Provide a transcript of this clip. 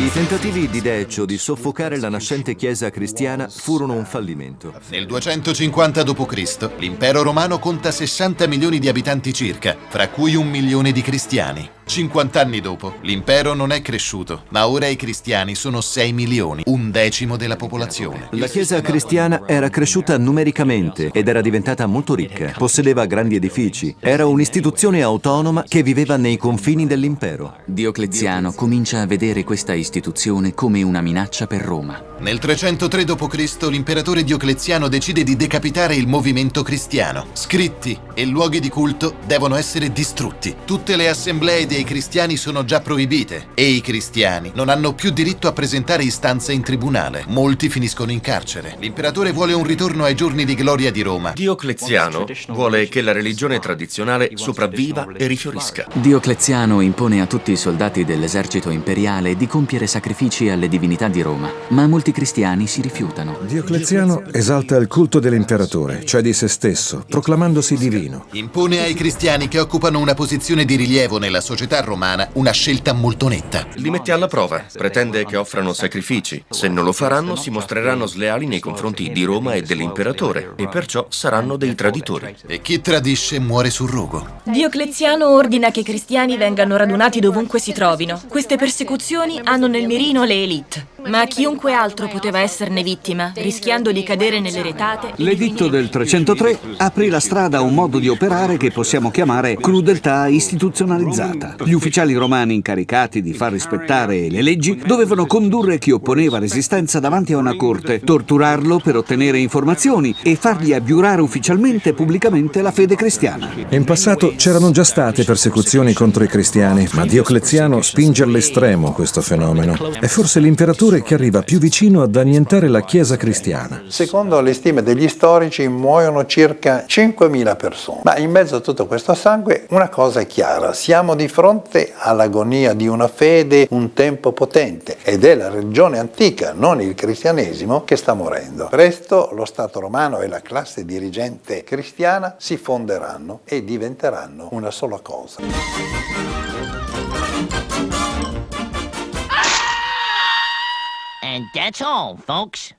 I tentativi di Decio di soffocare la nascente chiesa cristiana furono un fallimento. Nel 250 d.C. l'impero romano conta 60 milioni di abitanti circa, fra cui un milione di cristiani. 50 anni dopo, l'impero non è cresciuto, ma ora i cristiani sono 6 milioni, un decimo della popolazione. La chiesa cristiana era cresciuta numericamente ed era diventata molto ricca, possedeva grandi edifici, era un'istituzione autonoma che viveva nei confini dell'impero. Diocleziano comincia a vedere questa istituzione come una minaccia per Roma. Nel 303 d.C. l'imperatore Diocleziano decide di decapitare il movimento cristiano. Scritti e luoghi di culto devono essere distrutti. Tutte le assemblee dei cristiani sono già proibite e i cristiani non hanno più diritto a presentare istanze in tribunale. Molti finiscono in carcere. L'imperatore vuole un ritorno ai giorni di gloria di Roma. Diocleziano vuole che la religione tradizionale sopravviva e rifiorisca. Diocleziano impone a tutti i soldati dell'esercito imperiale di compiere sacrifici alle divinità di Roma, ma molti cristiani si rifiutano. Diocleziano esalta il culto dell'imperatore, cioè di se stesso, proclamandosi divino. Impone ai cristiani che occupano una posizione di rilievo nella società romana una scelta molto netta. Li mette alla prova, pretende che offrano sacrifici. Se non lo faranno si mostreranno sleali nei confronti di Roma e dell'imperatore e perciò saranno dei traditori. E chi tradisce muore sul rogo. Diocleziano ordina che i cristiani vengano radunati dovunque si trovino. Queste persecuzioni hanno nel mirino le elite, ma chiunque altro altro poteva esserne vittima, rischiando di cadere nelle retate. L'editto del 303 aprì la strada a un modo di operare che possiamo chiamare crudeltà istituzionalizzata. Gli ufficiali romani incaricati di far rispettare le leggi dovevano condurre chi opponeva resistenza davanti a una corte, torturarlo per ottenere informazioni e fargli abbiurare ufficialmente e pubblicamente la fede cristiana. In passato c'erano già state persecuzioni contro i cristiani, ma Diocleziano spinge all'estremo questo fenomeno. È forse l'imperatore che arriva più vicino ad annientare la Chiesa cristiana. Secondo le stime degli storici muoiono circa 5.000 persone. Ma in mezzo a tutto questo sangue una cosa è chiara, siamo di fronte all'agonia di una fede un tempo potente ed è la religione antica, non il cristianesimo, che sta morendo. Presto lo Stato romano e la classe dirigente cristiana si fonderanno e diventeranno una sola cosa. And that's all, folks.